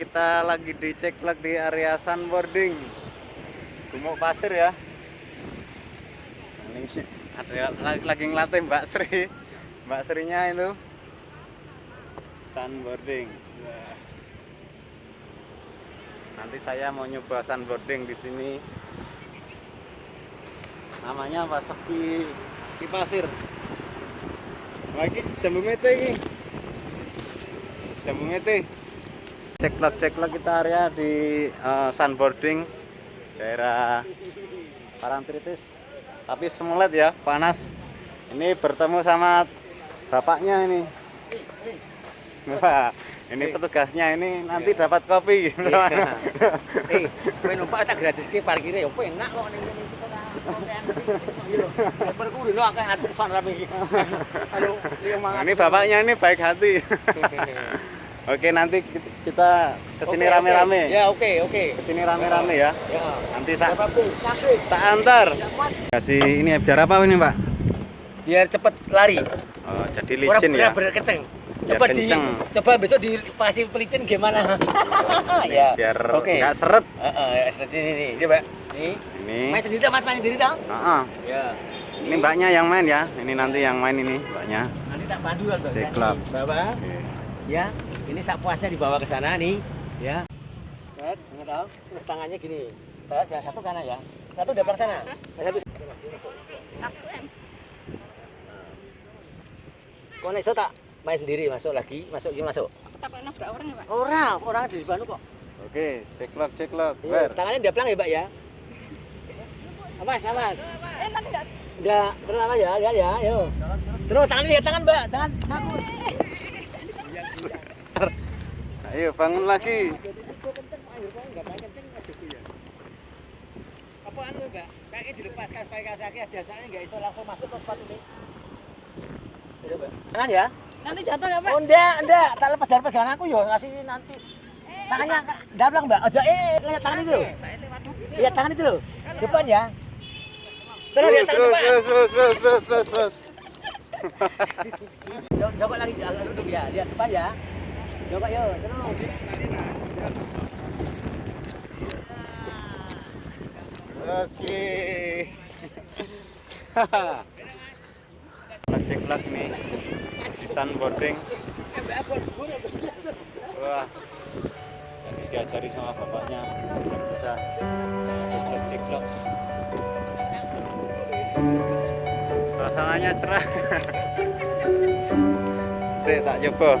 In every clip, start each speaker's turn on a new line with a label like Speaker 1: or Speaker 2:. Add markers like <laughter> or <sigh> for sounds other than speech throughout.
Speaker 1: kita lagi dicek lagi di area sunboarding. Gumuk pasir ya. Ini ada lagi, lagi ngelatih Mbak Sri. Mbak Srinya itu. Sunboarding. Nanti saya mau nyoba sunboarding di sini. Namanya apa? Ski ski pasir. Lagi jambu mete ini. Jambu mete ceklok ceklok kita area di uh, sunboarding daerah Parangtritis. Tapi semulet ya panas. Ini bertemu sama bapaknya ini. Wah, <laughs> ini petugasnya ini nanti dapat kopi. <laughs> <laughs>
Speaker 2: Eh, kowe numpak tak gratis ki parkire yo enak kok ning iki. Kok. Mangan.
Speaker 1: ini bapaknya ini baik hati oke nanti kita ke sini
Speaker 2: Oke,
Speaker 1: rame-rame
Speaker 2: oke. Ya, oke, oke.
Speaker 1: ke sini rame-rame ya
Speaker 2: Ya.
Speaker 1: nanti?
Speaker 2: Sakit.
Speaker 1: tak antar kasih ini biar apa ini pak
Speaker 2: Biar cepet lari.
Speaker 1: oh, jadi
Speaker 2: Orang
Speaker 1: licin ya
Speaker 2: bener-bener kenceng.
Speaker 1: Biar
Speaker 2: Coba di
Speaker 1: kenceng.
Speaker 2: coba besok di pasir pelicin gimana? <laughs> ya.
Speaker 1: biar
Speaker 2: Oke.
Speaker 1: nggak seret
Speaker 2: Heeh, seperti ini nih. Coba. Nih.
Speaker 1: ini
Speaker 2: Main sendiri Mas, main sendiri dah.
Speaker 1: Ah, ah.
Speaker 2: Ya.
Speaker 1: ini mbaknya yang main ya ini nanti yang main ini mbaknya
Speaker 2: Nanti tak pandu kan.
Speaker 1: Siklap.
Speaker 2: Bawa.
Speaker 1: oke
Speaker 2: ya ini sak puasnya dibawa ke sana nih ya. Ted, nggak tahu terus tangannya gini. Ted, yang satu kanan ya. Satu depan sana. Yang satu kau iso tak main sendiri masuk lagi masuk gini masuk?
Speaker 3: Tak pernah berapa orang ya, Pak?
Speaker 2: orang orang di depan kok.
Speaker 1: Oke ceklok ceklok
Speaker 2: Iya,
Speaker 1: ber.
Speaker 2: tangannya dia pelang ya mbak ya? Awas awas.
Speaker 3: Eh, nanti enggak
Speaker 2: enggak terus apa ya? Ya ya yo terus tangan lihat tangan mbak. Jangan takut
Speaker 1: ayo bangun lagi
Speaker 2: apa anu mbak kayaknya dilepaskan supaya kaki aja soalnya nggak bisa langsung masuk ke sepatu ini. Tangan ya?
Speaker 3: nanti jatuh enggak, Pak?
Speaker 2: Oh enggak, enggak, tak lepas dari pegangan aku yo ngasih nanti. Tangannya dablang mbak, aja eh lihat tangan itu loh. Lihat tangan itu loh, depan ya. Terus
Speaker 1: terus
Speaker 2: lihat tangan
Speaker 1: terus terus terus terus terus <laughs>
Speaker 2: Coba lagi agak duduk ya, lihat depan ya. Coba yo, terus.
Speaker 1: oke. <laughs> Mas ceklok nih. Di sunboarding wah. Jadi diajari sama bapaknya. Bisa ceklok ceklok suasananya cerah. <laughs> Sik tak coba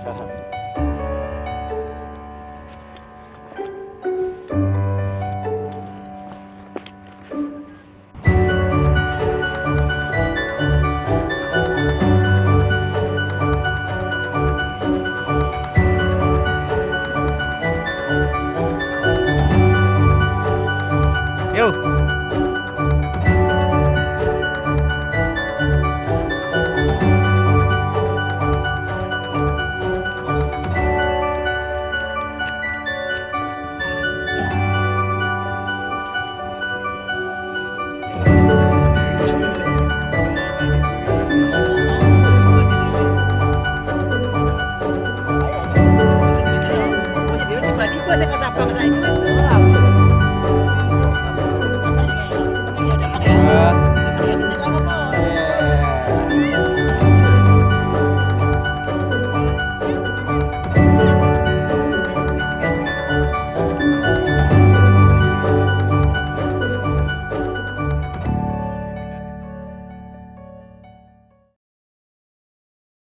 Speaker 1: Wah, jalan. Yuk.
Speaker 2: Tiba-tiba saya kesapa kena ini.